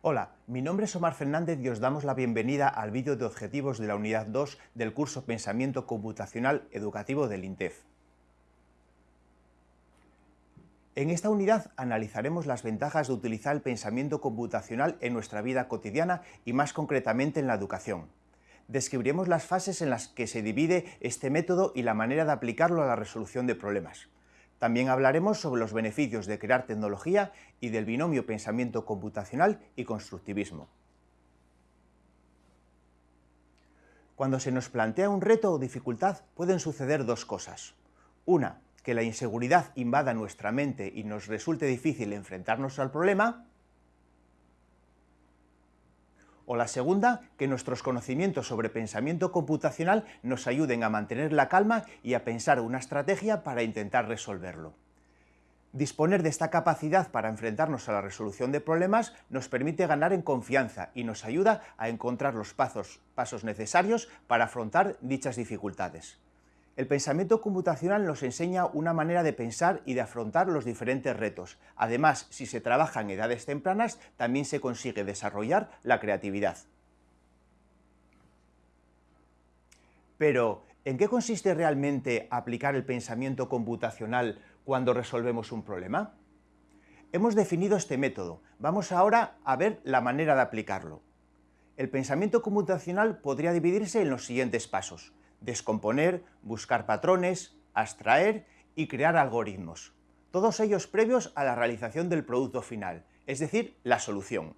Hola, mi nombre es Omar Fernández y os damos la bienvenida al vídeo de objetivos de la unidad 2 del curso Pensamiento Computacional Educativo del INTEF. En esta unidad analizaremos las ventajas de utilizar el pensamiento computacional en nuestra vida cotidiana y más concretamente en la educación. Describiremos las fases en las que se divide este método y la manera de aplicarlo a la resolución de problemas. También hablaremos sobre los beneficios de crear tecnología y del binomio pensamiento computacional y constructivismo. Cuando se nos plantea un reto o dificultad pueden suceder dos cosas. Una, que la inseguridad invada nuestra mente y nos resulte difícil enfrentarnos al problema, o la segunda, que nuestros conocimientos sobre pensamiento computacional nos ayuden a mantener la calma y a pensar una estrategia para intentar resolverlo. Disponer de esta capacidad para enfrentarnos a la resolución de problemas nos permite ganar en confianza y nos ayuda a encontrar los pasos, necesarios para afrontar dichas dificultades. El pensamiento computacional nos enseña una manera de pensar y de afrontar los diferentes retos. Además, si se trabaja en edades tempranas, también se consigue desarrollar la creatividad. Pero, ¿en qué consiste realmente aplicar el pensamiento computacional cuando resolvemos un problema? Hemos definido este método. Vamos ahora a ver la manera de aplicarlo. El pensamiento computacional podría dividirse en los siguientes pasos descomponer, buscar patrones, abstraer y crear algoritmos. Todos ellos previos a la realización del producto final, es decir, la solución.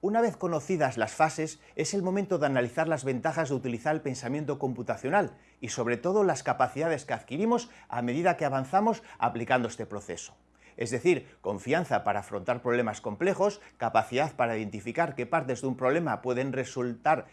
Una vez conocidas las fases, es el momento de analizar las ventajas de utilizar el pensamiento computacional y sobre todo las capacidades que adquirimos a medida que avanzamos aplicando este proceso es decir, confianza para afrontar problemas complejos, capacidad para identificar qué partes de un problema pueden resultar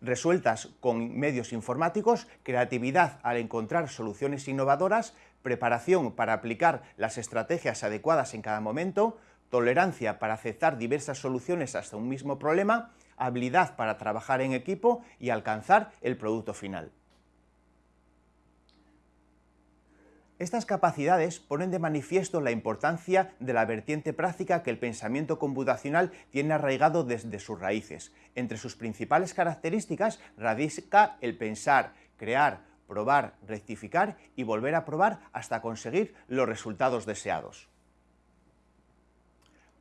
resueltas con medios informáticos, creatividad al encontrar soluciones innovadoras, preparación para aplicar las estrategias adecuadas en cada momento, tolerancia para aceptar diversas soluciones hasta un mismo problema, habilidad para trabajar en equipo y alcanzar el producto final. Estas capacidades ponen de manifiesto la importancia de la vertiente práctica que el pensamiento computacional tiene arraigado desde sus raíces. Entre sus principales características radica el pensar, crear, probar, rectificar y volver a probar hasta conseguir los resultados deseados.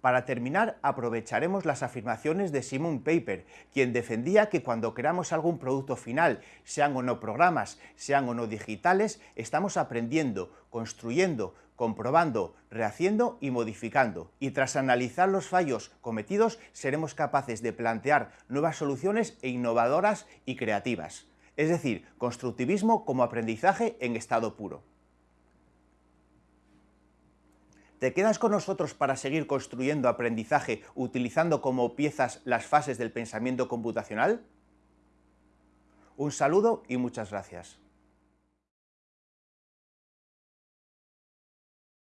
Para terminar, aprovecharemos las afirmaciones de Simon Paper, quien defendía que cuando creamos algún producto final, sean o no programas, sean o no digitales, estamos aprendiendo, construyendo, comprobando, rehaciendo y modificando. Y tras analizar los fallos cometidos, seremos capaces de plantear nuevas soluciones e innovadoras y creativas. Es decir, constructivismo como aprendizaje en estado puro. ¿Te quedas con nosotros para seguir construyendo aprendizaje utilizando como piezas las fases del pensamiento computacional? Un saludo y muchas gracias.